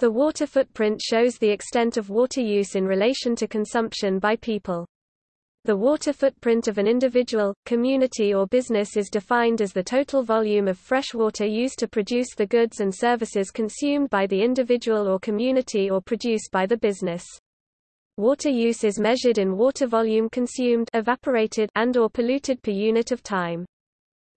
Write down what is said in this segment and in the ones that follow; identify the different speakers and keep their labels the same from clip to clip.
Speaker 1: The water footprint shows the extent of water use in relation to consumption by people. The water footprint of an individual, community or business is defined as the total volume of fresh water used to produce the goods and services consumed by the individual or community or produced by the business. Water use is measured in water volume consumed evaporated and or polluted per unit of time.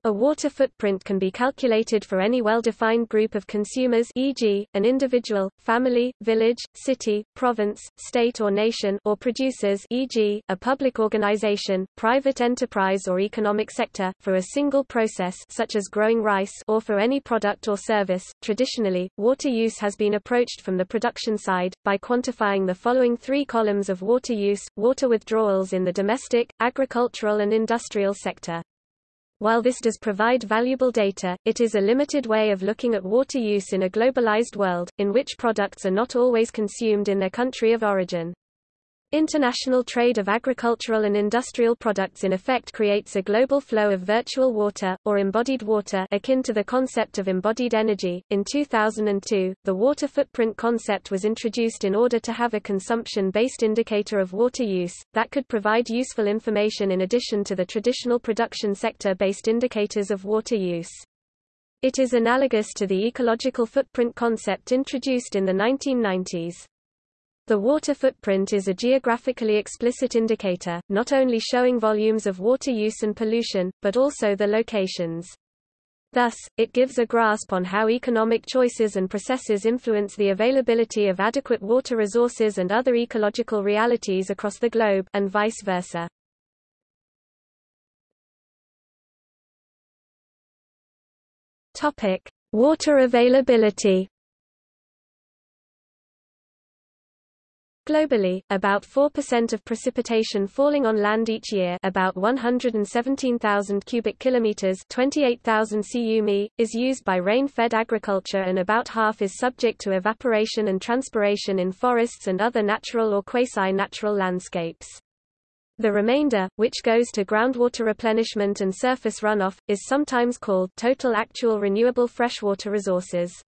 Speaker 1: A water footprint can be calculated for any well-defined group of consumers e.g., an individual, family, village, city, province, state or nation or producers e.g., a public organization, private enterprise or economic sector, for a single process such as growing rice or for any product or service. Traditionally, water use has been approached from the production side, by quantifying the following three columns of water use, water withdrawals in the domestic, agricultural and industrial sector. While this does provide valuable data, it is a limited way of looking at water use in a globalized world, in which products are not always consumed in their country of origin. International trade of agricultural and industrial products in effect creates a global flow of virtual water, or embodied water akin to the concept of embodied energy. In 2002, the water footprint concept was introduced in order to have a consumption-based indicator of water use, that could provide useful information in addition to the traditional production sector-based indicators of water use. It is analogous to the ecological footprint concept introduced in the 1990s. The water footprint is a geographically explicit indicator, not only showing volumes of water use and pollution, but also the locations. Thus, it gives a grasp on how economic choices and processes influence the availability of adequate water resources and other ecological realities across the globe, and vice versa. Topic: Water availability. Globally, about 4% of precipitation falling on land each year, about 117,000 cubic kilometers, 28,000 cu is used by rain-fed agriculture and about half is subject to evaporation and transpiration in forests and other natural or quasi-natural landscapes. The remainder, which goes to groundwater replenishment and surface runoff, is sometimes called total actual renewable freshwater resources.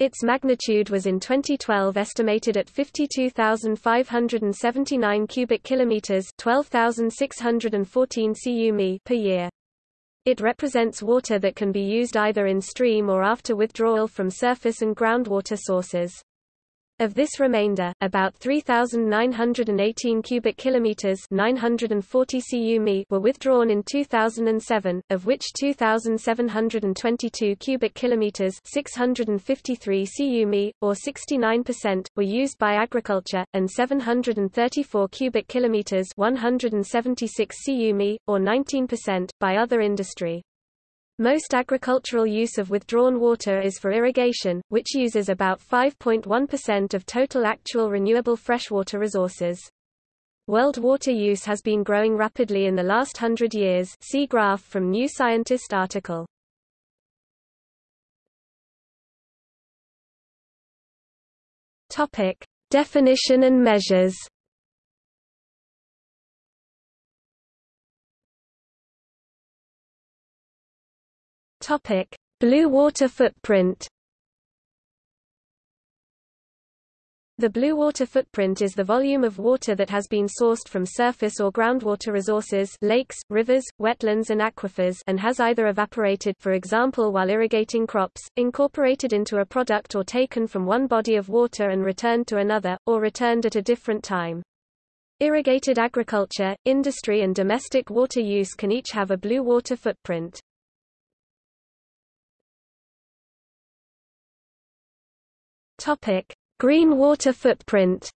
Speaker 1: Its magnitude was in 2012 estimated at 52,579 cubic kilometers, 12,614 cu per year. It represents water that can be used either in stream or after withdrawal from surface and groundwater sources. Of this remainder, about 3,918 cubic kilometers (940 cu were withdrawn in 2007, of which 2,722 cubic kilometers (653 cu or 69%, were used by agriculture, and 734 cubic kilometers (176 cu or 19%, by other industry. Most agricultural use of withdrawn water is for irrigation, which uses about 5.1% of total actual renewable freshwater resources. World water use has been growing rapidly in the last hundred years see graph from New Scientist article. Topic. Definition and measures Topic: Blue water footprint. The blue water footprint is the volume of water that has been sourced from surface or groundwater resources lakes, rivers, wetlands and aquifers and has either evaporated for example while irrigating crops, incorporated into a product or taken from one body of water and returned to another, or returned at a different time. Irrigated agriculture, industry and domestic water use can each have a blue water footprint. Topic: Green water footprint.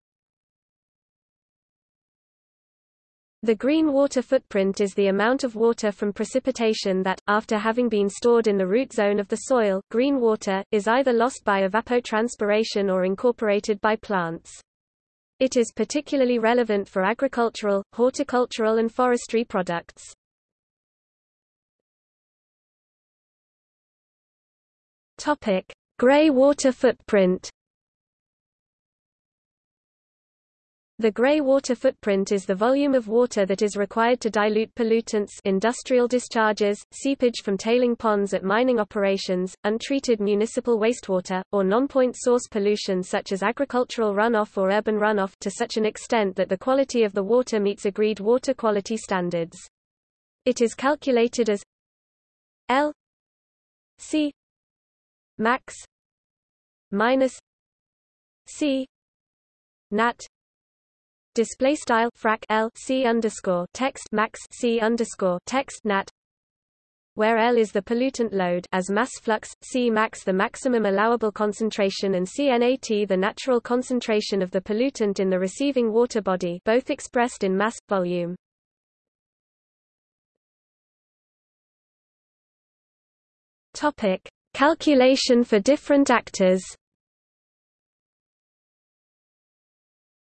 Speaker 1: The green water footprint is the amount of water from precipitation that, after having been stored in the root zone of the soil, green water, is either lost by evapotranspiration or incorporated by plants. It is particularly relevant for agricultural, horticultural and forestry products. Topic: Gray water footprint. The gray water footprint is the volume of water that is required to dilute pollutants industrial discharges, seepage from tailing ponds at mining operations, untreated municipal wastewater, or non-point source pollution such as agricultural runoff or urban runoff to such an extent that the quality of the water meets agreed water quality standards. It is calculated as L C max minus C nat display style frac L C underscore text max C underscore text nat where L is the pollutant load as mass flux, C max the maximum allowable concentration and CNAT the natural concentration of the pollutant in the receiving water body both expressed in mass, volume. Topic. Calculation for different actors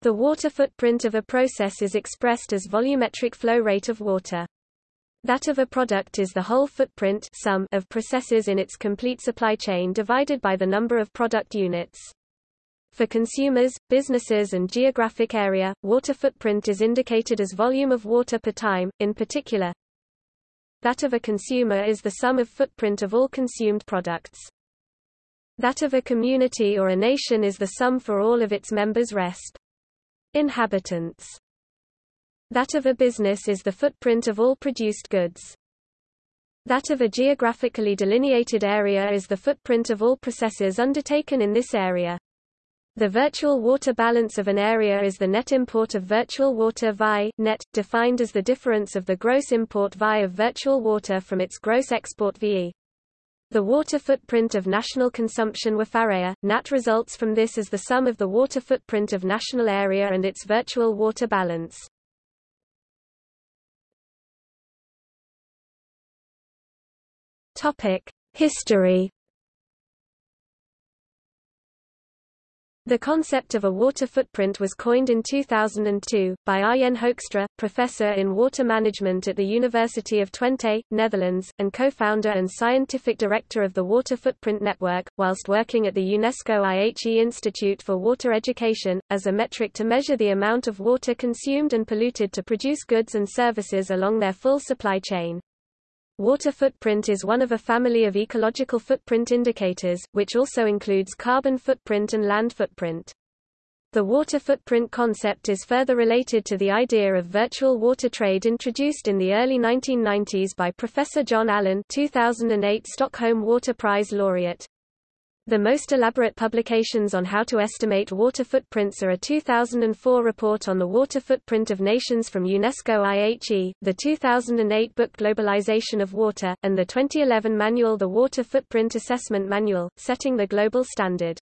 Speaker 1: The water footprint of a process is expressed as volumetric flow rate of water. That of a product is the whole footprint sum of processes in its complete supply chain divided by the number of product units. For consumers, businesses and geographic area, water footprint is indicated as volume of water per time, in particular. That of a consumer is the sum of footprint of all consumed products. That of a community or a nation is the sum for all of its members resp. Inhabitants. That of a business is the footprint of all produced goods. That of a geographically delineated area is the footprint of all processes undertaken in this area. The virtual water balance of an area is the net import of virtual water VI, net, defined as the difference of the gross import VI of virtual water from its gross export VE. The water footprint of national consumption WFAREA, NAT results from this as the sum of the water footprint of national area and its virtual water balance. History The concept of a water footprint was coined in 2002, by Arjen Hoekstra, professor in water management at the University of Twente, Netherlands, and co-founder and scientific director of the Water Footprint Network, whilst working at the UNESCO IHE Institute for Water Education, as a metric to measure the amount of water consumed and polluted to produce goods and services along their full supply chain. Water footprint is one of a family of ecological footprint indicators, which also includes carbon footprint and land footprint. The water footprint concept is further related to the idea of virtual water trade introduced in the early 1990s by Professor John Allan 2008 Stockholm Water Prize laureate. The most elaborate publications on how to estimate water footprints are a 2004 report on the water footprint of nations from UNESCO IHE, the 2008 book Globalization of Water, and the 2011 manual The Water Footprint Assessment Manual, setting the global standard.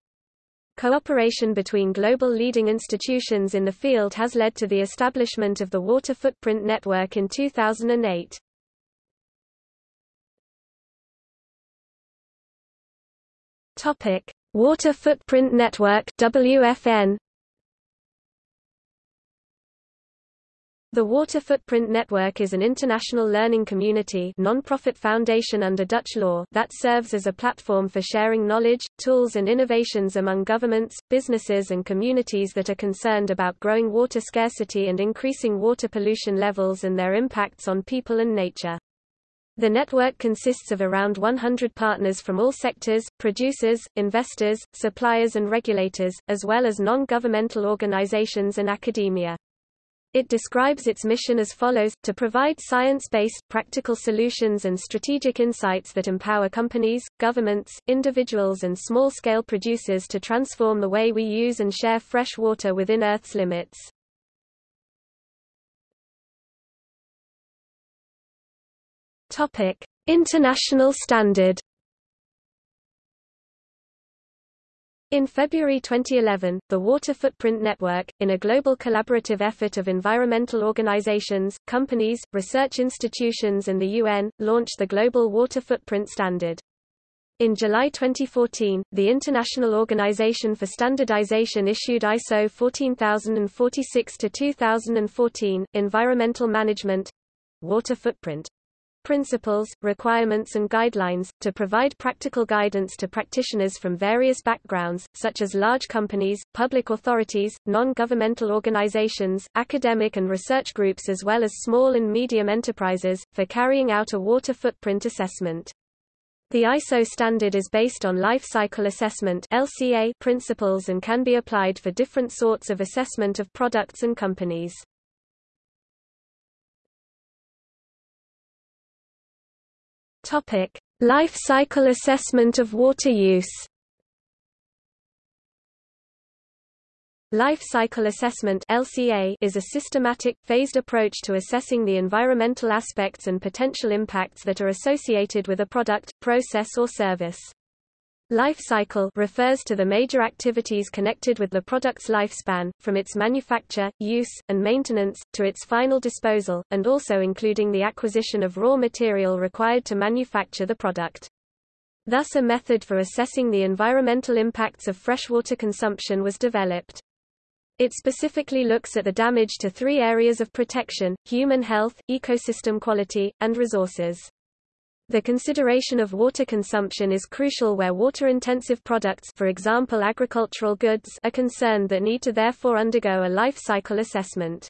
Speaker 1: Cooperation between global leading institutions in the field has led to the establishment of the Water Footprint Network in 2008. Topic: Water Footprint Network (WFN). The Water Footprint Network is an international learning community non-profit foundation under Dutch law that serves as a platform for sharing knowledge, tools and innovations among governments, businesses and communities that are concerned about growing water scarcity and increasing water pollution levels and their impacts on people and nature. The network consists of around 100 partners from all sectors, producers, investors, suppliers and regulators, as well as non-governmental organizations and academia. It describes its mission as follows, to provide science-based, practical solutions and strategic insights that empower companies, governments, individuals and small-scale producers to transform the way we use and share fresh water within Earth's limits. Topic: International standard. In February 2011, the Water Footprint Network, in a global collaborative effort of environmental organizations, companies, research institutions and the UN, launched the Global Water Footprint Standard. In July 2014, the International Organization for Standardization issued ISO 14046-2014, Environmental Management Water Footprint principles, requirements and guidelines, to provide practical guidance to practitioners from various backgrounds, such as large companies, public authorities, non-governmental organizations, academic and research groups as well as small and medium enterprises, for carrying out a water footprint assessment. The ISO standard is based on life cycle assessment LCA principles and can be applied for different sorts of assessment of products and companies. Topic: Life cycle assessment of water use. Life cycle assessment (LCA) is a systematic, phased approach to assessing the environmental aspects and potential impacts that are associated with a product, process or service. Life cycle refers to the major activities connected with the product's lifespan, from its manufacture, use, and maintenance, to its final disposal, and also including the acquisition of raw material required to manufacture the product. Thus a method for assessing the environmental impacts of freshwater consumption was developed. It specifically looks at the damage to three areas of protection, human health, ecosystem quality, and resources. The consideration of water consumption is crucial where water-intensive products for example agricultural goods are concerned that need to therefore undergo a life cycle assessment.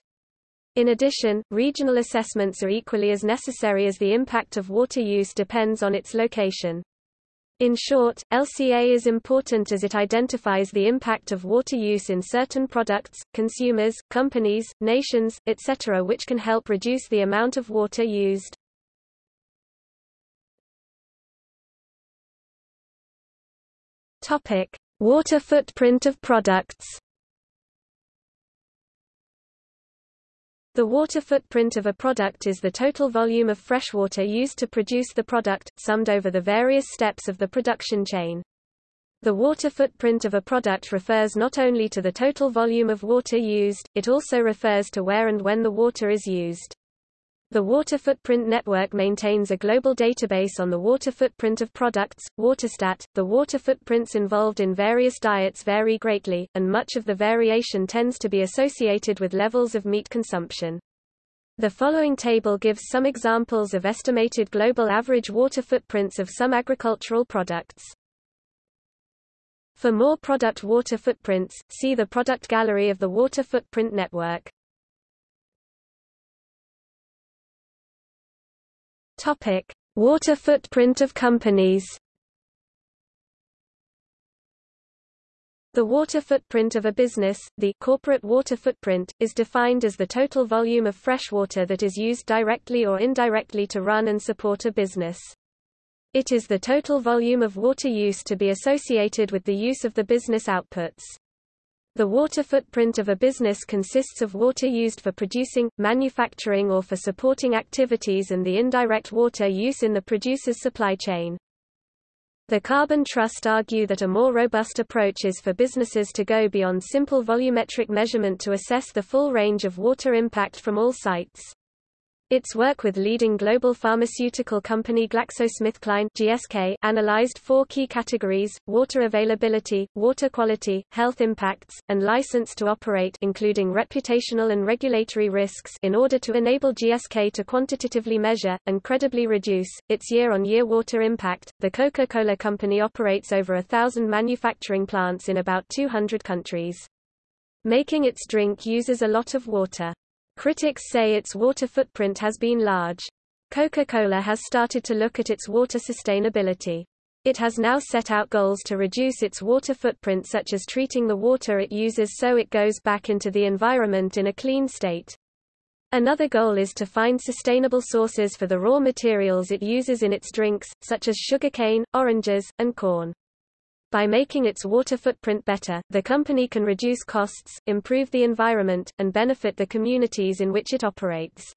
Speaker 1: In addition, regional assessments are equally as necessary as the impact of water use depends on its location. In short, LCA is important as it identifies the impact of water use in certain products, consumers, companies, nations, etc. which can help reduce the amount of water used. Topic: Water footprint of products. The water footprint of a product is the total volume of freshwater used to produce the product, summed over the various steps of the production chain. The water footprint of a product refers not only to the total volume of water used, it also refers to where and when the water is used. The Water Footprint Network maintains a global database on the water footprint of products, WaterStat. The water footprints involved in various diets vary greatly, and much of the variation tends to be associated with levels of meat consumption. The following table gives some examples of estimated global average water footprints of some agricultural products. For more product water footprints, see the product gallery of the Water Footprint Network. Topic: Water footprint of companies. The water footprint of a business, the corporate water footprint, is defined as the total volume of fresh water that is used directly or indirectly to run and support a business. It is the total volume of water use to be associated with the use of the business outputs. The water footprint of a business consists of water used for producing, manufacturing or for supporting activities and the indirect water use in the producer's supply chain. The Carbon Trust argue that a more robust approach is for businesses to go beyond simple volumetric measurement to assess the full range of water impact from all sites. Its work with leading global pharmaceutical company GlaxoSmithKline (GSK) analyzed four key categories: water availability, water quality, health impacts, and license to operate, including reputational and regulatory risks, in order to enable GSK to quantitatively measure and credibly reduce its year-on-year water impact. The Coca-Cola Company operates over a thousand manufacturing plants in about 200 countries. Making its drink uses a lot of water. Critics say its water footprint has been large. Coca-Cola has started to look at its water sustainability. It has now set out goals to reduce its water footprint such as treating the water it uses so it goes back into the environment in a clean state. Another goal is to find sustainable sources for the raw materials it uses in its drinks, such as sugarcane, oranges, and corn. By making its water footprint better, the company can reduce costs, improve the environment, and benefit the communities in which it operates.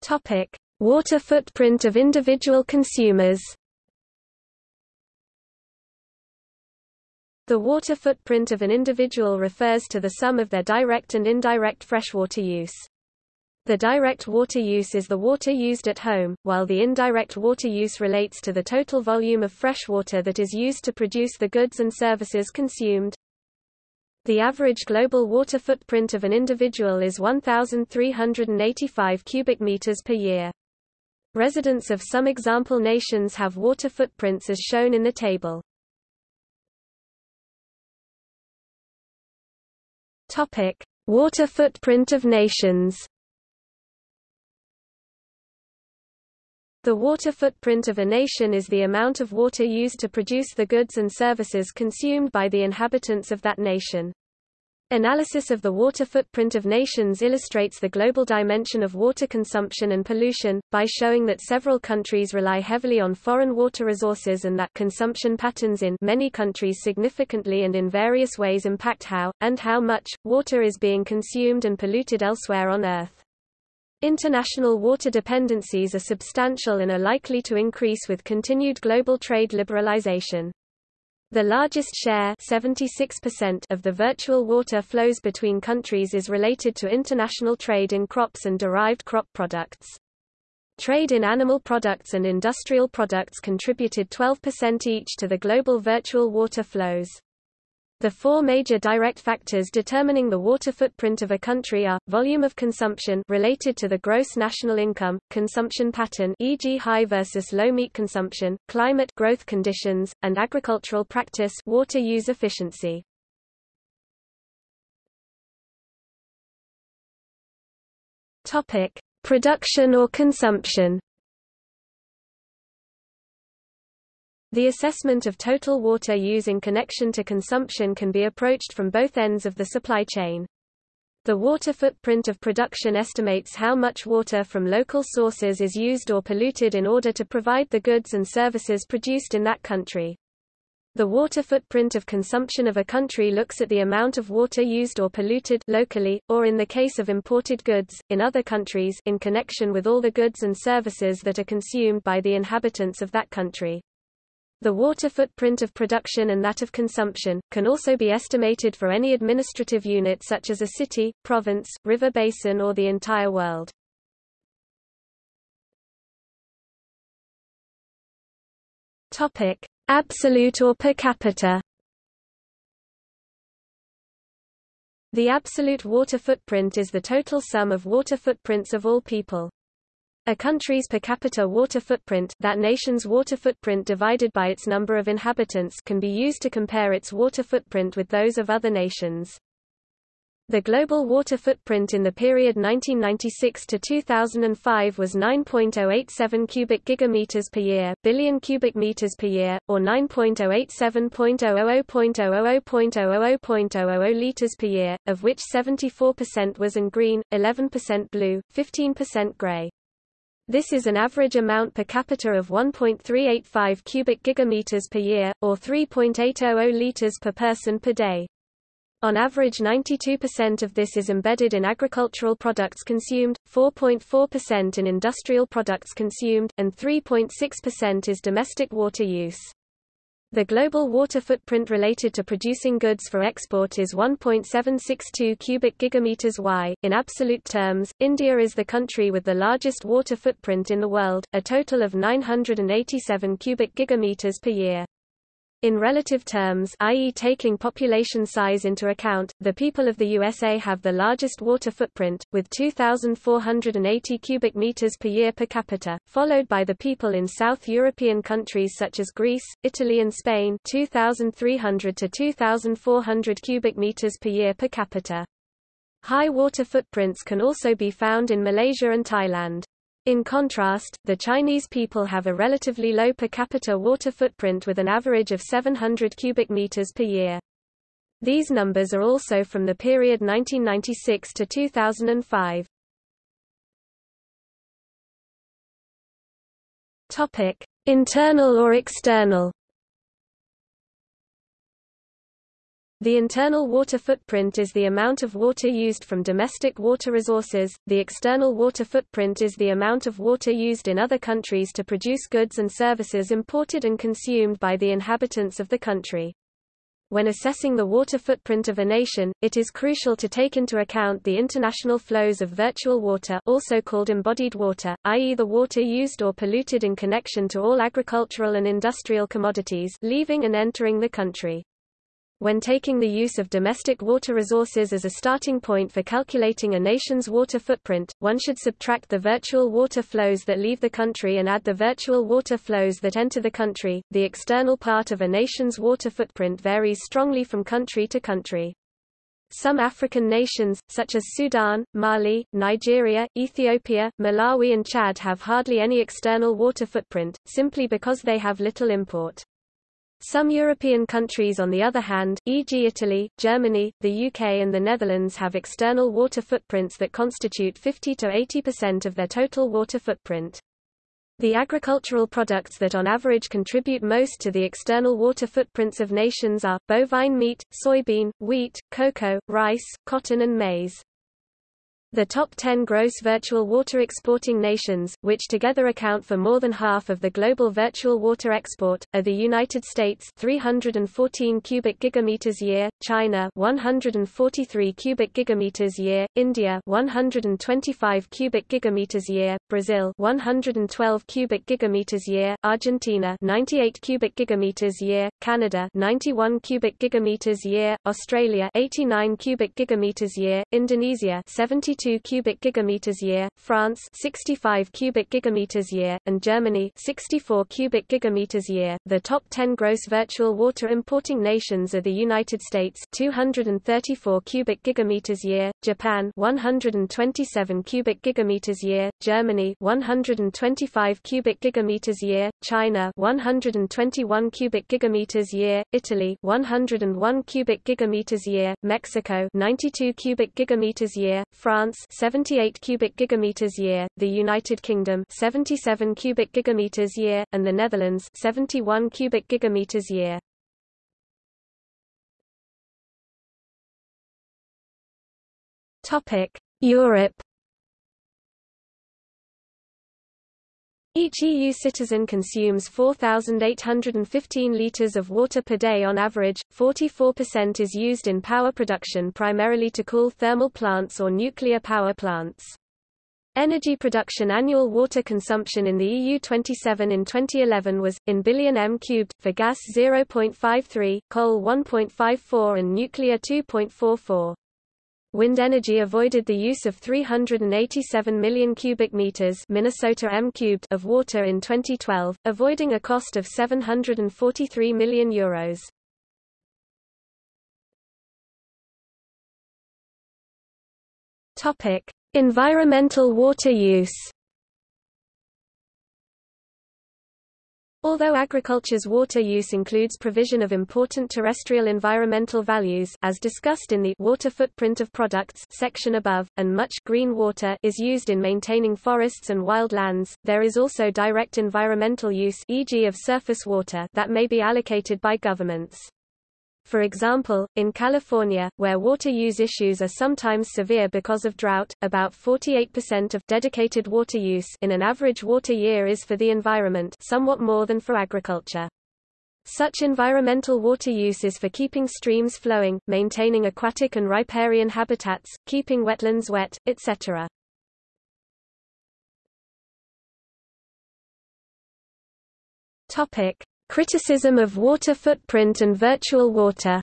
Speaker 1: Topic: Water footprint of individual consumers. The water footprint of an individual refers to the sum of their direct and indirect freshwater use. The direct water use is the water used at home, while the indirect water use relates to the total volume of fresh water that is used to produce the goods and services consumed. The average global water footprint of an individual is 1,385 cubic meters per year. Residents of some example nations have water footprints as shown in the table. Topic: Water footprint of nations. The water footprint of a nation is the amount of water used to produce the goods and services consumed by the inhabitants of that nation. Analysis of the water footprint of nations illustrates the global dimension of water consumption and pollution, by showing that several countries rely heavily on foreign water resources and that consumption patterns in many countries significantly and in various ways impact how, and how much, water is being consumed and polluted elsewhere on Earth. International water dependencies are substantial and are likely to increase with continued global trade liberalization. The largest share 76% of the virtual water flows between countries is related to international trade in crops and derived crop products. Trade in animal products and industrial products contributed 12% each to the global virtual water flows. The four major direct factors determining the water footprint of a country are, volume of consumption related to the gross national income, consumption pattern e.g. high versus low meat consumption, climate growth conditions, and agricultural practice water use efficiency. Topic: Production or consumption The assessment of total water use in connection to consumption can be approached from both ends of the supply chain. The water footprint of production estimates how much water from local sources is used or polluted in order to provide the goods and services produced in that country. The water footprint of consumption of a country looks at the amount of water used or polluted locally, or in the case of imported goods, in other countries in connection with all the goods and services that are consumed by the inhabitants of that country. The water footprint of production and that of consumption, can also be estimated for any administrative unit such as a city, province, river basin or the entire world. Topic. Absolute or per capita The absolute water footprint is the total sum of water footprints of all people. A country's per capita water footprint that nation's water footprint divided by its number of inhabitants can be used to compare its water footprint with those of other nations. The global water footprint in the period 1996 to 2005 was 9.087 cubic gigameters per year, billion cubic meters per year, or 9.087.000.000.000 liters per year, of which 74% was in green, 11% blue, 15% gray. This is an average amount per capita of 1.385 cubic gigameters per year, or 3.800 liters per person per day. On average 92% of this is embedded in agricultural products consumed, 4.4% in industrial products consumed, and 3.6% is domestic water use. The global water footprint related to producing goods for export is 1.762 cubic gigameters y. In absolute terms, India is the country with the largest water footprint in the world, a total of 987 cubic gigameters per year. In relative terms i.e. taking population size into account, the people of the USA have the largest water footprint, with 2,480 cubic meters per year per capita, followed by the people in South European countries such as Greece, Italy and Spain 2,300 to 2,400 cubic meters per year per capita. High water footprints can also be found in Malaysia and Thailand. In contrast, the Chinese people have a relatively low per capita water footprint with an average of 700 cubic meters per year. These numbers are also from the period 1996 to 2005. Topic: Internal or external The internal water footprint is the amount of water used from domestic water resources, the external water footprint is the amount of water used in other countries to produce goods and services imported and consumed by the inhabitants of the country. When assessing the water footprint of a nation, it is crucial to take into account the international flows of virtual water also called embodied water, i.e. the water used or polluted in connection to all agricultural and industrial commodities leaving and entering the country. When taking the use of domestic water resources as a starting point for calculating a nation's water footprint, one should subtract the virtual water flows that leave the country and add the virtual water flows that enter the country. The external part of a nation's water footprint varies strongly from country to country. Some African nations, such as Sudan, Mali, Nigeria, Ethiopia, Malawi and Chad have hardly any external water footprint, simply because they have little import. Some European countries on the other hand, e.g. Italy, Germany, the UK and the Netherlands have external water footprints that constitute 50 to 80% of their total water footprint. The agricultural products that on average contribute most to the external water footprints of nations are, bovine meat, soybean, wheat, cocoa, rice, cotton and maize. The top 10 gross virtual water exporting nations, which together account for more than half of the global virtual water export, are the United States 314 cubic gigameters year, China 143 cubic gigameters year, India 125 cubic gigameters year, Brazil 112 cubic gigameters year, Argentina 98 cubic gigameters year, Canada 91 cubic gigameters year, Australia 89 cubic gigameters year, Indonesia 72 62 cubic gigameters year, France 65 cubic gigameters year, and Germany 64 cubic gigameters year. The top 10 gross virtual water importing nations are the United States 234 cubic gigameters year, Japan 127 cubic gigameters year, Germany 125 cubic gigameters year, China 121 cubic gigameters year, Italy 101 cubic gigameters year, Mexico 92 cubic gigameters year, France France 78 cubic gigameters year, the United Kingdom 77 cubic gigameters year, and the Netherlands 71 cubic gigameters year. Topic: Europe Each EU citizen consumes 4,815 litres of water per day on average, 44% is used in power production primarily to cool thermal plants or nuclear power plants. Energy production annual water consumption in the EU 27 in 2011 was, in billion m cubed, for gas 0.53, coal 1.54 and nuclear 2.44. Wind energy avoided the use of 387 million cubic meters Minnesota m cubed of water in 2012, avoiding a cost of 743 million euros. Topic: Environmental water use. Although agriculture's water use includes provision of important terrestrial environmental values as discussed in the water footprint of products section above, and much green water is used in maintaining forests and wildlands, there is also direct environmental use e.g. of surface water that may be allocated by governments. For example, in California, where water use issues are sometimes severe because of drought, about 48% of dedicated water use in an average water year is for the environment somewhat more than for agriculture. Such environmental water use is for keeping streams flowing, maintaining aquatic and riparian habitats, keeping wetlands wet, etc. Topic: Criticism of water footprint and virtual water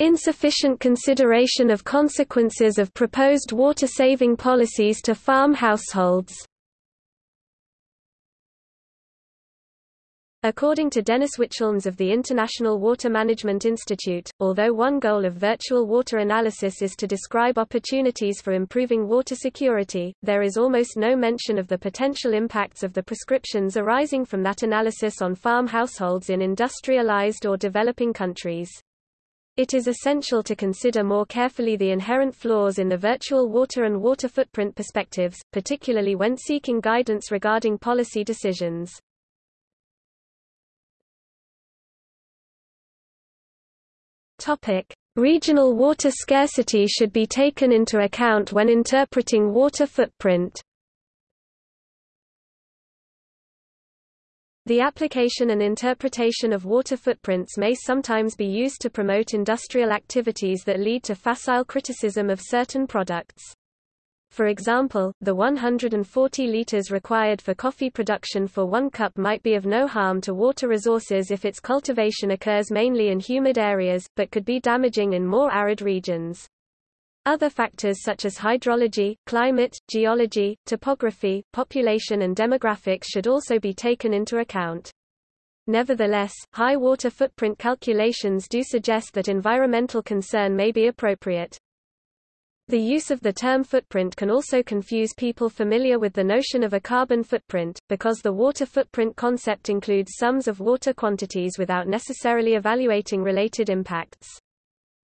Speaker 1: Insufficient consideration of consequences of proposed water-saving policies to farm households. According to Dennis Wichelns of the International Water Management Institute, although one goal of virtual water analysis is to describe opportunities for improving water security, there is almost no mention of the potential impacts of the prescriptions arising from that analysis on farm households in industrialized or developing countries. It is essential to consider more carefully the inherent flaws in the virtual water and water footprint perspectives, particularly when seeking guidance regarding policy decisions. Topic: Regional water scarcity should be taken into account when interpreting water footprint. The application and interpretation of water footprints may sometimes be used to promote industrial activities that lead to facile criticism of certain products. For example, the 140 liters required for coffee production for one cup might be of no harm to water resources if its cultivation occurs mainly in humid areas, but could be damaging in more arid regions. Other factors such as hydrology, climate, geology, topography, population and demographics should also be taken into account. Nevertheless, high water footprint calculations do suggest that environmental concern may be appropriate. The use of the term footprint can also confuse people familiar with the notion of a carbon footprint, because the water footprint concept includes sums of water quantities without necessarily evaluating related impacts.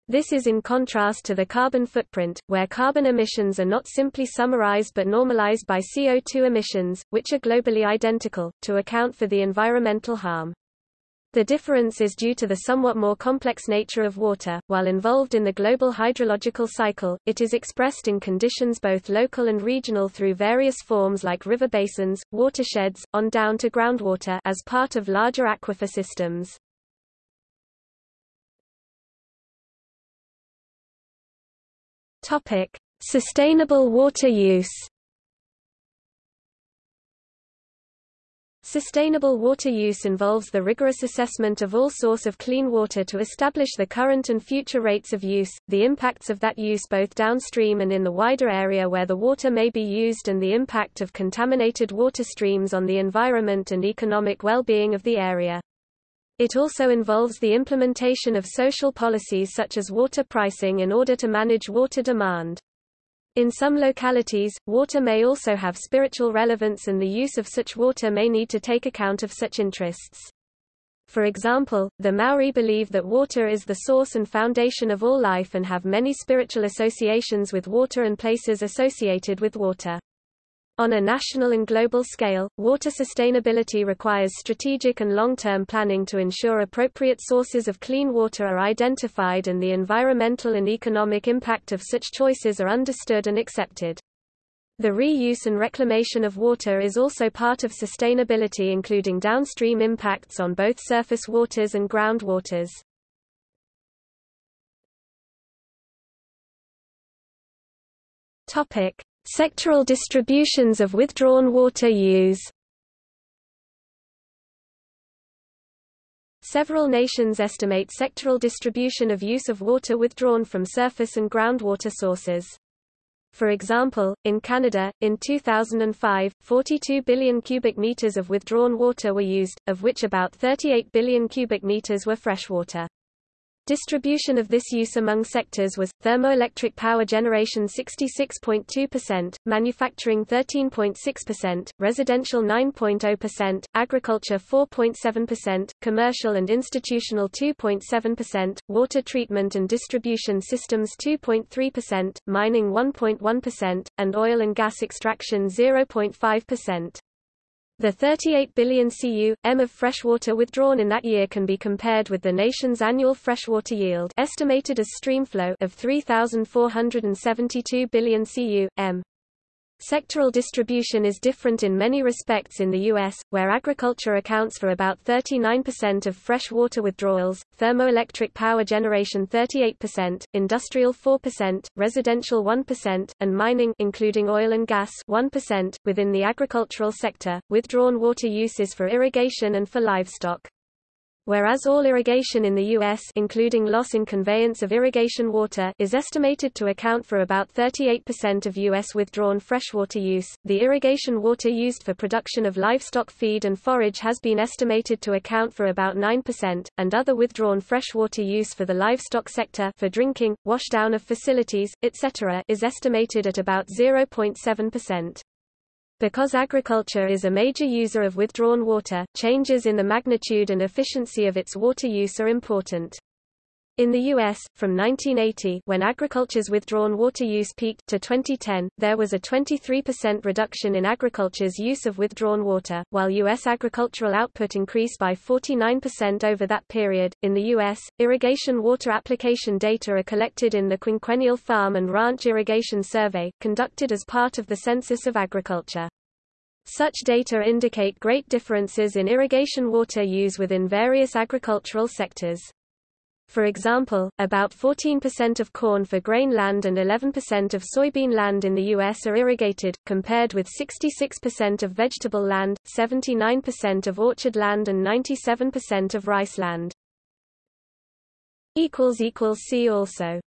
Speaker 1: This is in contrast to the carbon footprint, where carbon emissions are not simply summarized but normalized by CO2 emissions, which are globally identical, to account for the environmental harm. The difference is due to the somewhat more complex nature of water. While involved in the global hydrological cycle, it is expressed in conditions both local and regional through various forms like river basins, watersheds, on down to groundwater as part of larger aquifer systems. Topic: Sustainable water use. Sustainable water use involves the rigorous assessment of all source of clean water to establish the current and future rates of use, the impacts of that use both downstream and in the wider area where the water may be used and the impact of contaminated water streams on the environment and economic well-being of the area. It also involves the implementation of social policies such as water pricing in order to manage water demand. In some localities, water may also have spiritual relevance and the use of such water may need to take account of such interests. For example, the Maori believe that water is the source and foundation of all life and have many spiritual associations with water and places associated with water. On a national and global scale, water sustainability requires strategic and long-term planning to ensure appropriate sources of clean water are identified and the environmental and economic impact of such choices are understood and accepted. The reuse and reclamation of water is also part of sustainability including downstream impacts on both surface waters and groundwaters. Topic: Sectoral distributions of withdrawn water use Several nations estimate sectoral distribution of use of water withdrawn from surface and groundwater sources. For example, in Canada, in 2005, 42 billion cubic meters of withdrawn water were used, of which about 38 billion cubic meters were freshwater. Distribution of this use among sectors was, thermoelectric power generation 66.2%, manufacturing 13.6%, residential 9.0%, agriculture 4.7%, commercial and institutional 2.7%, water treatment and distribution systems 2.3%, mining 1.1%, and oil and gas extraction 0.5%. The 38 billion cu.m of freshwater withdrawn in that year can be compared with the nation's annual freshwater yield estimated as streamflow of 3,472 billion cu.m. Sectoral distribution is different in many respects in the U.S., where agriculture accounts for about 39% of fresh water withdrawals, thermoelectric power generation 38%, industrial 4%, residential 1%, and mining including oil and gas 1%. Within the agricultural sector, withdrawn water use is for irrigation and for livestock. Whereas all irrigation in the U.S. including loss in conveyance of irrigation water is estimated to account for about 38% of U.S. withdrawn freshwater use, the irrigation water used for production of livestock feed and forage has been estimated to account for about 9%, and other withdrawn freshwater use for the livestock sector for drinking, washdown of facilities, etc. is estimated at about 0.7%. Because agriculture is a major user of withdrawn water, changes in the magnitude and efficiency of its water use are important. In the U.S., from 1980 when agriculture's withdrawn water use peaked to 2010, there was a 23% reduction in agriculture's use of withdrawn water, while U.S. agricultural output increased by 49% over that period. In the U.S., irrigation water application data are collected in the Quinquennial Farm and Ranch Irrigation Survey, conducted as part of the Census of Agriculture. Such data indicate great differences in irrigation water use within various agricultural sectors. For example, about 14% of corn for grain land and 11% of soybean land in the U.S. are irrigated, compared with 66% of vegetable land, 79% of orchard land and 97% of rice land. See also